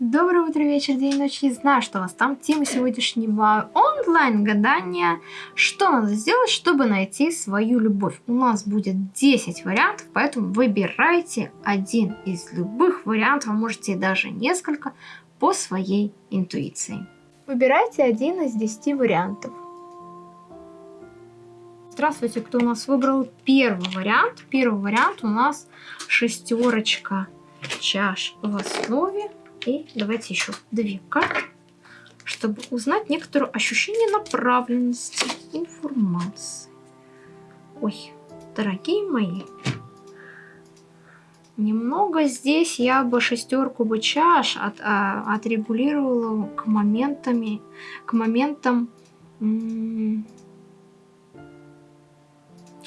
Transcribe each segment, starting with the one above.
Доброе утро, вечер, день, ночь. Не знаю, что у вас там. Тема сегодняшнего онлайн-гадания. Что надо сделать, чтобы найти свою любовь? У нас будет 10 вариантов, поэтому выбирайте один из любых вариантов, а можете даже несколько, по своей интуиции. Выбирайте один из 10 вариантов. Здравствуйте, кто у нас выбрал первый вариант? Первый вариант у нас шестерочка чаш в основе и давайте еще две карты, чтобы узнать некоторое ощущение направленности информации. Ой, дорогие мои, немного здесь я бы шестерку бы чаш от, а, отрегулировала к моментами, к моментам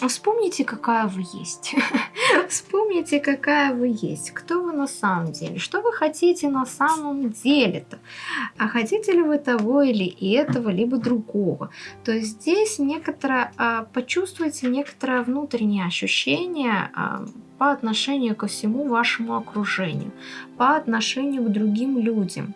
Вспомните, какая вы есть. Вспомните, какая вы есть. Кто вы на самом деле. Что вы хотите на самом деле-то. А хотите ли вы того или этого, либо другого. То есть здесь некоторое, а, почувствуйте некоторое внутреннее ощущение а, по отношению ко всему вашему окружению. По отношению к другим людям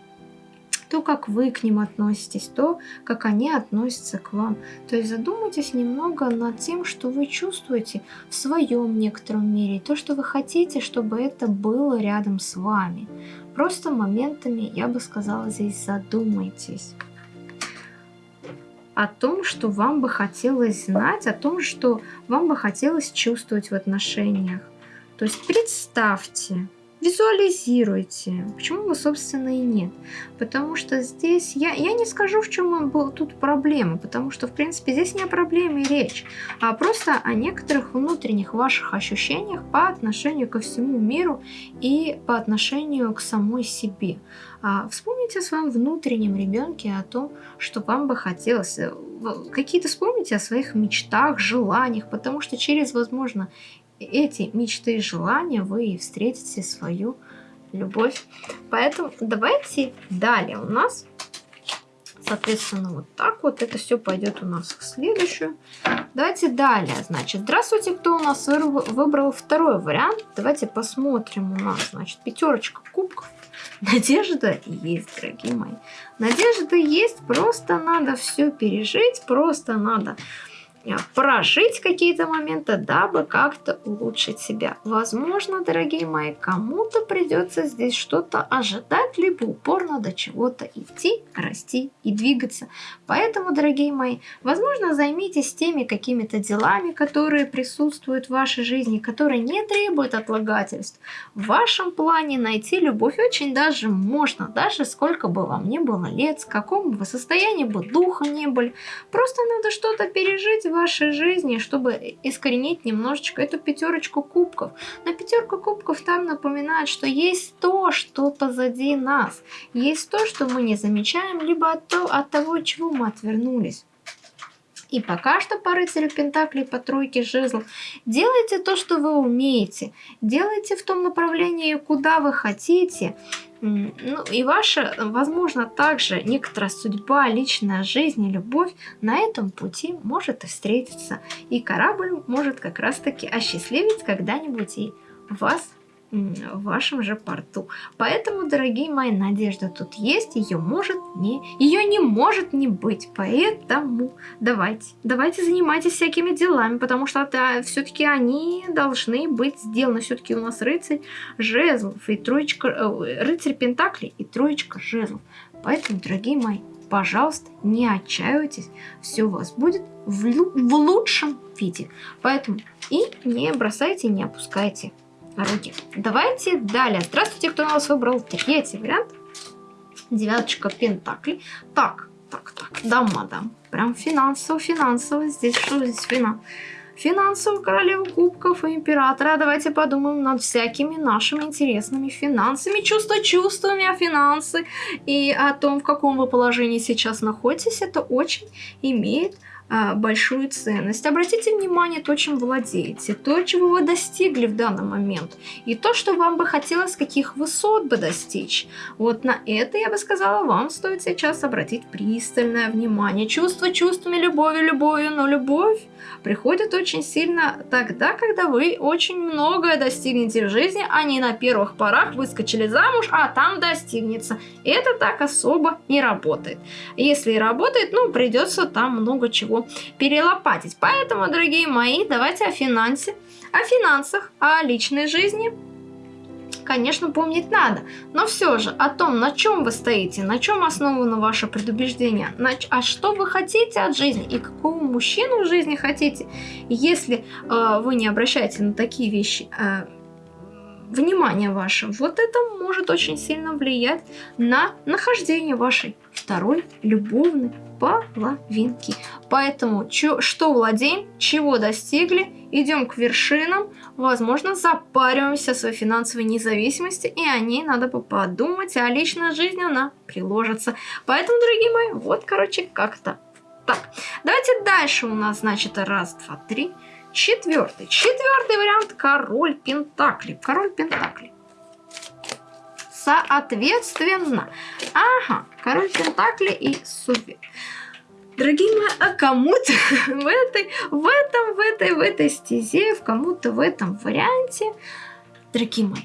то, как вы к ним относитесь, то, как они относятся к вам. То есть задумайтесь немного над тем, что вы чувствуете в своем некотором мире, то, что вы хотите, чтобы это было рядом с вами. Просто моментами, я бы сказала, здесь задумайтесь о том, что вам бы хотелось знать, о том, что вам бы хотелось чувствовать в отношениях. То есть представьте, Визуализируйте. Почему бы, собственно, и нет? Потому что здесь, я, я не скажу, в чем был тут проблема, потому что, в принципе, здесь не о проблеме речь, а просто о некоторых внутренних ваших ощущениях по отношению ко всему миру и по отношению к самой себе. А вспомните о своем внутреннем ребенке, о том, что вам бы хотелось. Э, какие-то вспомните о своих мечтах, желаниях, потому что через, возможно, эти мечты и желания вы и встретите свою любовь. Поэтому давайте далее у нас, соответственно, вот так вот это все пойдет у нас в следующую. Давайте далее, значит, здравствуйте, кто у нас выбрал второй вариант. Давайте посмотрим у нас, значит, пятерочка кубков. Надежда есть, дорогие мои. Надежда есть, просто надо все пережить, просто надо прожить какие-то моменты, дабы как-то улучшить себя. Возможно, дорогие мои, кому-то придется здесь что-то ожидать, либо упорно до чего-то идти, расти и двигаться. Поэтому, дорогие мои, возможно, займитесь теми какими-то делами, которые присутствуют в вашей жизни, которые не требуют отлагательств. В вашем плане найти любовь очень даже можно, даже сколько бы вам не было лет, с каком бы состоянии бы духа не были. Просто надо что-то пережить вашей жизни, чтобы искоренить немножечко эту пятерочку кубков. На пятерку кубков там напоминает, что есть то, что позади нас. Есть то, что мы не замечаем, либо от, то, от того, чего мы отвернулись. И пока что по рыцарю Пентаклей, по тройке жезлов, делайте то, что вы умеете. Делайте в том направлении, куда вы хотите. Ну и ваша, возможно, также некоторая судьба, личная жизнь и любовь на этом пути может и встретиться. И корабль может как раз-таки осчастливить когда-нибудь и вас в вашем же порту. Поэтому, дорогие мои, надежда тут есть, ее может не, ее не может не быть. Поэтому давайте, давайте занимайтесь всякими делами, потому что это все-таки они должны быть сделаны. Все-таки у нас рыцарь жезлов и троечка, э, рыцарь пентаклей и троечка жезлов. Поэтому, дорогие мои, пожалуйста, не отчаивайтесь, все у вас будет в, в лучшем виде. Поэтому и не бросайте, не опускайте руки. Давайте далее. Здравствуйте, кто у нас выбрал третий вариант. Девяточка пентаклей. Так, так, так, да, мадам. Прям финансово, финансово. Здесь что здесь финанс? Финансовую королеву кубков и императора. Давайте подумаем над всякими нашими интересными финансами, чувства чувствами о финансы и о том, в каком вы положении сейчас находитесь. Это очень имеет а, большую ценность. Обратите внимание то, чем владеете, то, чего вы достигли в данный момент, и то, что вам бы хотелось, каких высот бы достичь. Вот на это, я бы сказала, вам стоит сейчас обратить пристальное внимание. Чувство чувствами, любовью любовью, но любовь приходит очень сильно тогда, когда вы очень многое достигнете в жизни, а не на первых порах выскочили замуж, а там достигнется. Это так особо не работает. Если и работает, ну, придется там много чего перелопатить. Поэтому, дорогие мои, давайте о финансе, о финансах, о личной жизни – конечно, помнить надо. Но все же о том, на чем вы стоите, на чем основано ваше предубеждение, на, а что вы хотите от жизни и какого мужчину в жизни хотите, если э, вы не обращаете на такие вещи э, внимание ваше, вот это может очень сильно влиять на нахождение вашей второй любовной половинки. Поэтому чё, что владеем, чего достигли, идем к вершинам, возможно, запариваемся о своей финансовой независимости, и о ней надо бы подумать, а личная жизнь, она приложится. Поэтому, дорогие мои, вот, короче, как-то так. Давайте дальше у нас, значит, раз, два, три, четвертый. Четвертый вариант – король Пентакли. Король Пентакли соответственно. Ага, король Пентакли и Супер. Дорогие мои, а кому-то в этой, в этом, в этой, в этой стезе, в кому-то в этом варианте, дорогие мои,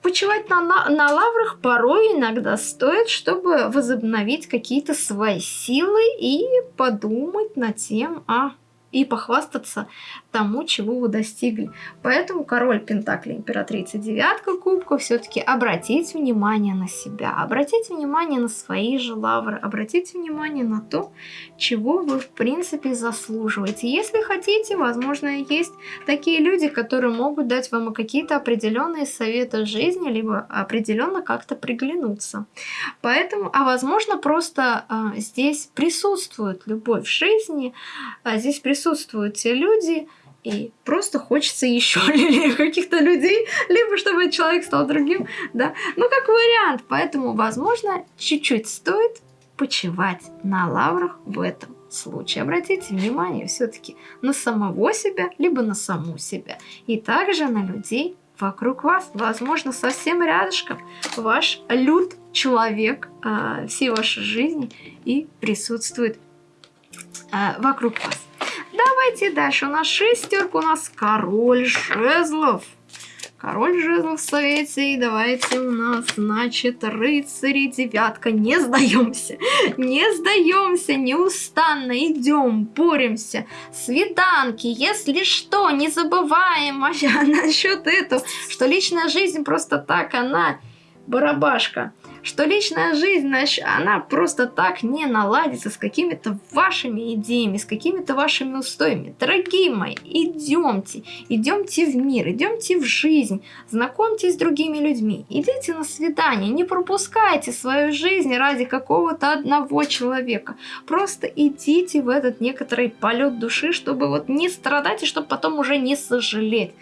почивать на, на, на лаврах порой иногда стоит, чтобы возобновить какие-то свои силы и подумать над тем, а и похвастаться тому, чего вы достигли. Поэтому король Пентакли, императрица, девятка кубков, все-таки обратите внимание на себя, обратите внимание на свои же лавры, обратите внимание на то, чего вы в принципе заслуживаете. Если хотите, возможно, есть такие люди, которые могут дать вам какие-то определенные советы жизни, либо определенно как-то приглянуться. Поэтому, а возможно, просто а, здесь присутствует любовь в жизни, а здесь присутствуют те люди, и просто хочется еще каких-то людей, либо чтобы человек стал другим, да, ну как вариант, поэтому, возможно, чуть-чуть стоит почивать на лаврах в этом случае. Обратите внимание все-таки на самого себя, либо на саму себя, и также на людей вокруг вас, возможно, совсем рядышком ваш люд человек э, всей вашей жизни и присутствует э, вокруг вас. Давайте дальше. У нас шестерка, у нас король жезлов. Король жезлов в совете. И давайте у нас, значит, рыцари девятка. Не сдаемся. Не сдаемся. Неустанно идем, боремся. Свиданки. Если что, не забываем насчет этого, что личная жизнь просто так, она барабашка что личная жизнь, значит, она просто так не наладится с какими-то вашими идеями, с какими-то вашими устоями. Дорогие мои, идемте, идемте в мир, идемте в жизнь, знакомьтесь с другими людьми, идите на свидание, не пропускайте свою жизнь ради какого-то одного человека. Просто идите в этот некоторый полет души, чтобы вот не страдать и чтобы потом уже не сожалеть.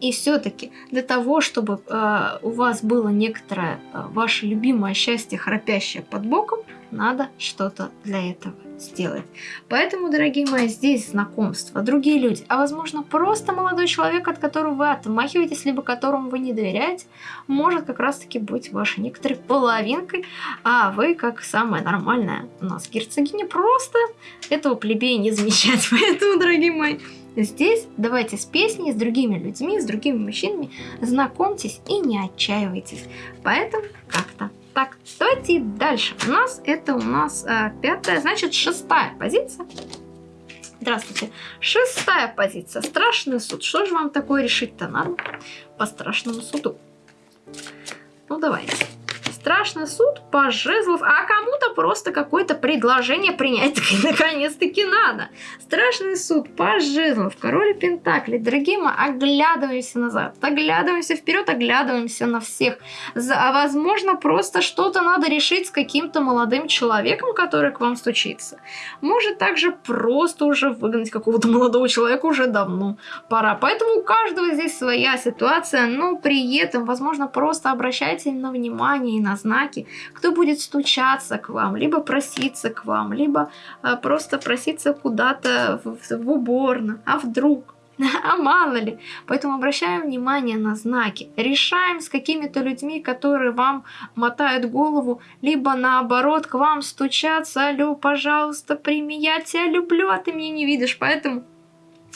И все-таки для того, чтобы э, у вас было некоторое э, ваше любимое счастье, храпящее под боком, надо что-то для этого сделать. Поэтому, дорогие мои, здесь знакомства, другие люди, а возможно просто молодой человек, от которого вы отмахиваетесь, либо которому вы не доверяете, может как раз-таки быть вашей некоторой половинкой, а вы, как самая нормальная у нас герцогиня, просто этого плебея не замечать. Поэтому, дорогие мои, Здесь давайте с песней, с другими людьми, с другими мужчинами знакомьтесь и не отчаивайтесь. Поэтому как-то так. Давайте дальше. У нас это у нас а, пятая, значит шестая позиция. Здравствуйте. Шестая позиция. Страшный суд. Что же вам такое решить-то надо по страшному суду? Ну давайте страшный суд по жезлов, а кому-то просто какое-то предложение принять наконец-таки надо. Страшный суд по жезлов, король Пентакли. Дорогие мои, оглядываемся назад, оглядываемся вперед, оглядываемся на всех. А возможно, просто что-то надо решить с каким-то молодым человеком, который к вам стучится. Может также просто уже выгнать какого-то молодого человека уже давно пора. Поэтому у каждого здесь своя ситуация, но при этом, возможно, просто обращайте на внимание и на на знаки, кто будет стучаться к вам, либо проситься к вам, либо а, просто проситься куда-то в, в уборную, а вдруг. А мало ли. Поэтому обращаем внимание на знаки. Решаем с какими-то людьми, которые вам мотают голову, либо наоборот к вам стучатся. Алло, пожалуйста, прими, я тебя люблю, а ты меня не видишь. Поэтому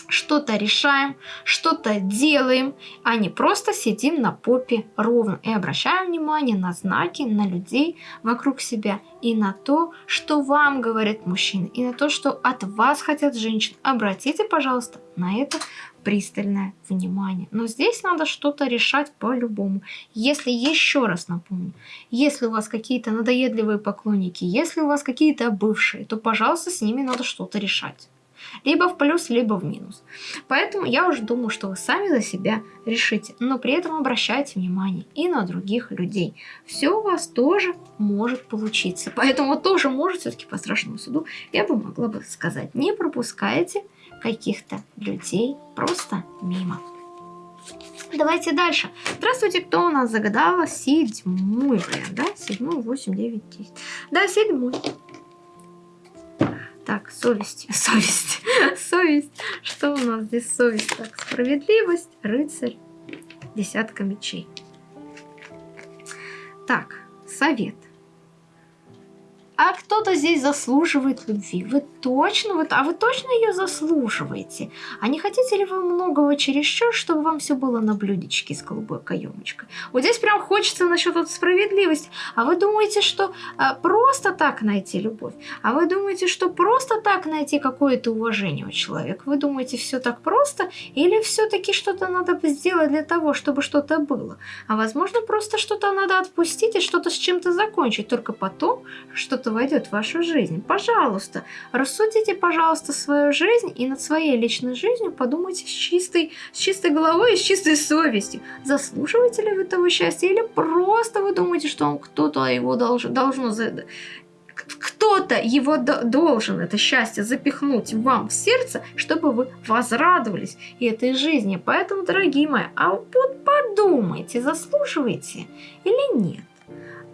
что-то решаем, что-то делаем, а не просто сидим на попе ровно. И обращаем внимание на знаки, на людей вокруг себя и на то, что вам говорят мужчины, и на то, что от вас хотят женщины. Обратите, пожалуйста, на это пристальное внимание. Но здесь надо что-то решать по-любому. Если, еще раз напомню, если у вас какие-то надоедливые поклонники, если у вас какие-то бывшие, то, пожалуйста, с ними надо что-то решать. Либо в плюс, либо в минус. Поэтому я уже думаю, что вы сами за себя решите. Но при этом обращайте внимание и на других людей. Все у вас тоже может получиться. Поэтому тоже может все-таки по страшному суду я бы могла бы сказать. Не пропускайте каких-то людей просто мимо. Давайте дальше. Здравствуйте, кто у нас загадала? Седьмой вариант, да? Седьмой, восемь, девять, десять. Да, седьмой. Так, совесть, совесть, совесть. Что у нас здесь совесть? Так, справедливость, рыцарь, десятка мечей. Так, совет а кто-то здесь заслуживает любви. Вы точно, вот, а вы точно ее заслуживаете? А не хотите ли вы многого чересчур, чтобы вам все было на блюдечке с голубой каемочкой? Вот здесь прям хочется насчет вот справедливости. А вы думаете, что а, просто так найти любовь? А вы думаете, что просто так найти какое-то уважение у человека? Вы думаете, все так просто? Или все-таки что-то надо сделать для того, чтобы что-то было? А возможно, просто что-то надо отпустить и что-то с чем-то закончить. Только потом что-то что войдет в вашу жизнь. Пожалуйста, рассудите, пожалуйста, свою жизнь и над своей личной жизнью подумайте с чистой, с чистой головой и с чистой совестью. Заслуживаете ли вы того счастья или просто вы думаете, что он кто-то его должен, должно кто-то его должен это счастье запихнуть вам в сердце, чтобы вы возрадовались этой жизни. Поэтому, дорогие мои, а вот подумайте, заслуживаете или нет.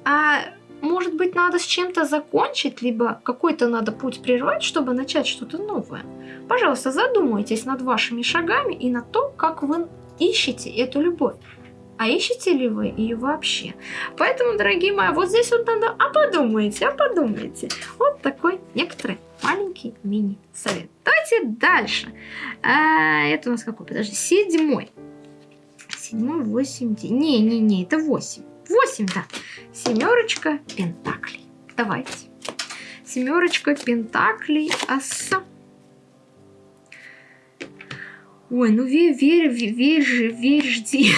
А может быть, надо с чем-то закончить, либо какой-то надо путь прервать, чтобы начать что-то новое. Пожалуйста, задумайтесь над вашими шагами и над то, как вы ищете эту любовь. А ищете ли вы ее вообще? Поэтому, дорогие мои, вот здесь вот надо, а подумайте, а подумайте. Вот такой некоторый маленький мини-совет. Давайте дальше. А, это у нас какой? Подожди, седьмой. Седьмой, восемь, не-не-не, это восемь. 8, да. Семерочка пентаклей. Давайте. Семерочка пентаклей, аса. Ой, ну верь, верь, верь, верь, жди.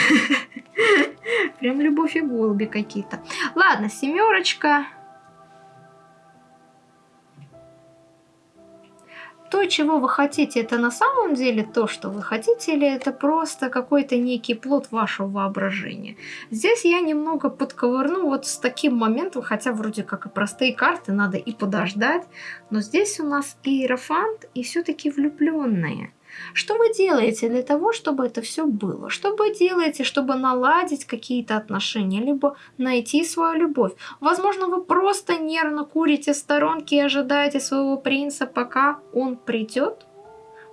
Прям любовь и голуби какие-то. Ладно, семерочка чего вы хотите, это на самом деле то, что вы хотите, или это просто какой-то некий плод вашего воображения? Здесь я немного подковырну вот с таким моментом, хотя вроде как и простые карты, надо и подождать, но здесь у нас и иерофант, и все-таки влюбленные. Что вы делаете для того, чтобы это все было? Что вы делаете, чтобы наладить какие-то отношения, либо найти свою любовь? Возможно, вы просто нервно курите в сторонке и ожидаете своего принца, пока он придет?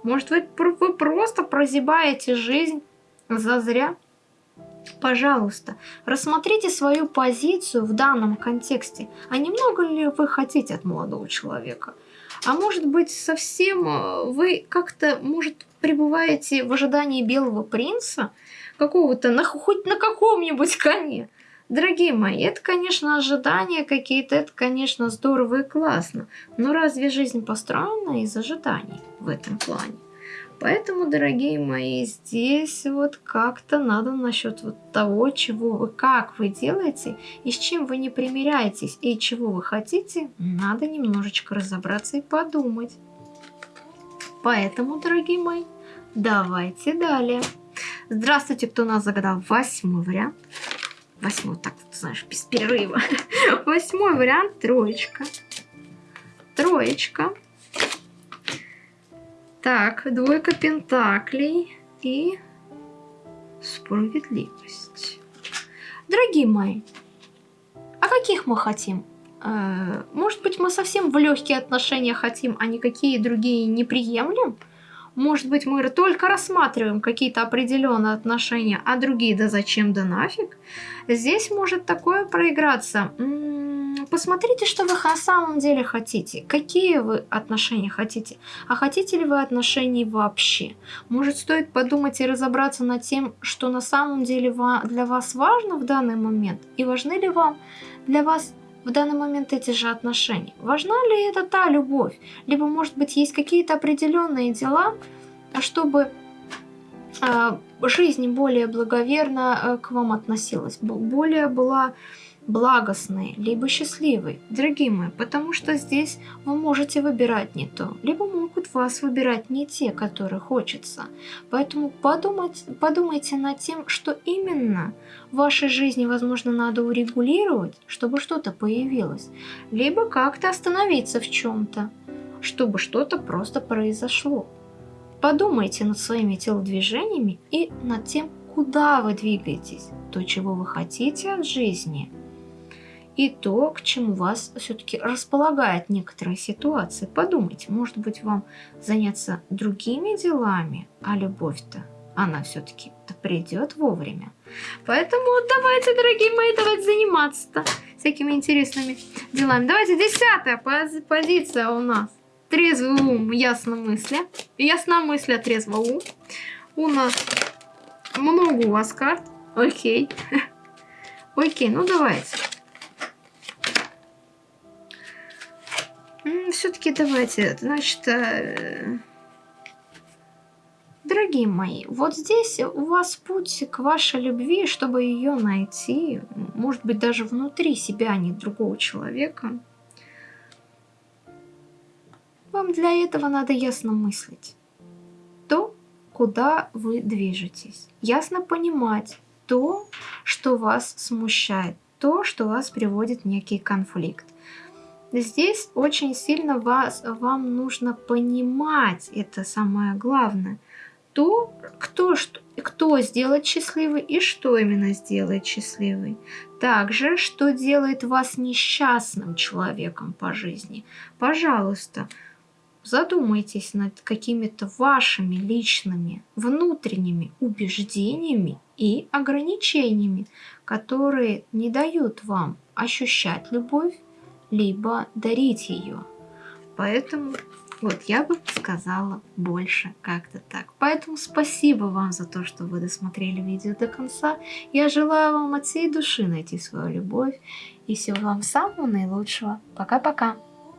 Может, вы, вы просто прозябаете жизнь зазря? Пожалуйста, рассмотрите свою позицию в данном контексте. А немного ли вы хотите от молодого человека? А может быть, совсем э, вы как-то, может, пребываете в ожидании белого принца? Какого-то, на, хоть на каком-нибудь коне? Дорогие мои, это, конечно, ожидания какие-то, это, конечно, здорово и классно. Но разве жизнь построена из ожиданий в этом плане? Поэтому, дорогие мои, здесь вот как-то надо насчет вот того, чего вы, как вы делаете и с чем вы не примиряетесь и чего вы хотите, надо немножечко разобраться и подумать. Поэтому, дорогие мои, давайте далее. Здравствуйте, кто нас загадал восьмой вариант. Восьмой, так вот, знаешь, без перерыва. Восьмой вариант, троечка. Троечка. Так, двойка пентаклей и справедливость. Дорогие мои, а каких мы хотим? Э, может быть, мы совсем в легкие отношения хотим, а никакие другие не приемлем? Может быть, мы только рассматриваем какие-то определенные отношения, а другие да зачем да нафиг? Здесь может такое проиграться. Посмотрите, что вы на самом деле хотите. Какие вы отношения хотите? А хотите ли вы отношений вообще? Может, стоит подумать и разобраться над тем, что на самом деле для вас важно в данный момент? И важны ли вам для вас в данный момент эти же отношения? Важна ли это та любовь? Либо, может быть, есть какие-то определенные дела, чтобы э, жизнь более благоверно э, к вам относилась, более была благостной, либо счастливой, дорогие мои, потому что здесь вы можете выбирать не то, либо могут вас выбирать не те, которые хочется. Поэтому подумать, подумайте над тем, что именно в вашей жизни, возможно, надо урегулировать, чтобы что-то появилось, либо как-то остановиться в чем-то, чтобы что-то просто произошло. Подумайте над своими телодвижениями и над тем, куда вы двигаетесь, то, чего вы хотите от жизни – и то, к чему вас все-таки располагает некоторая ситуация. Подумайте, может быть, вам заняться другими делами, а любовь-то, она все-таки придет вовремя. Поэтому давайте, дорогие мои, давайте заниматься-то всякими интересными делами. Давайте десятая позиция у нас. Трезвый ум, ясно мысли. Ясна мысль, а трезво ум. У нас много у вас карт. Окей. Окей, ну давайте. Все-таки давайте, значит, э, дорогие мои, вот здесь у вас путь к вашей любви, чтобы ее найти, может быть, даже внутри себя, а не другого человека. Вам для этого надо ясно мыслить. То, куда вы движетесь. Ясно понимать то, что вас смущает, то, что вас приводит в некий конфликт. Здесь очень сильно вас, вам нужно понимать, это самое главное, то, кто, что, кто сделает счастливый и что именно сделает счастливый. Также, что делает вас несчастным человеком по жизни. Пожалуйста, задумайтесь над какими-то вашими личными внутренними убеждениями и ограничениями, которые не дают вам ощущать любовь, либо дарить ее. Поэтому вот я бы сказала больше как-то так. Поэтому спасибо вам за то, что вы досмотрели видео до конца. Я желаю вам от всей души найти свою любовь. И всего вам самого наилучшего. Пока-пока.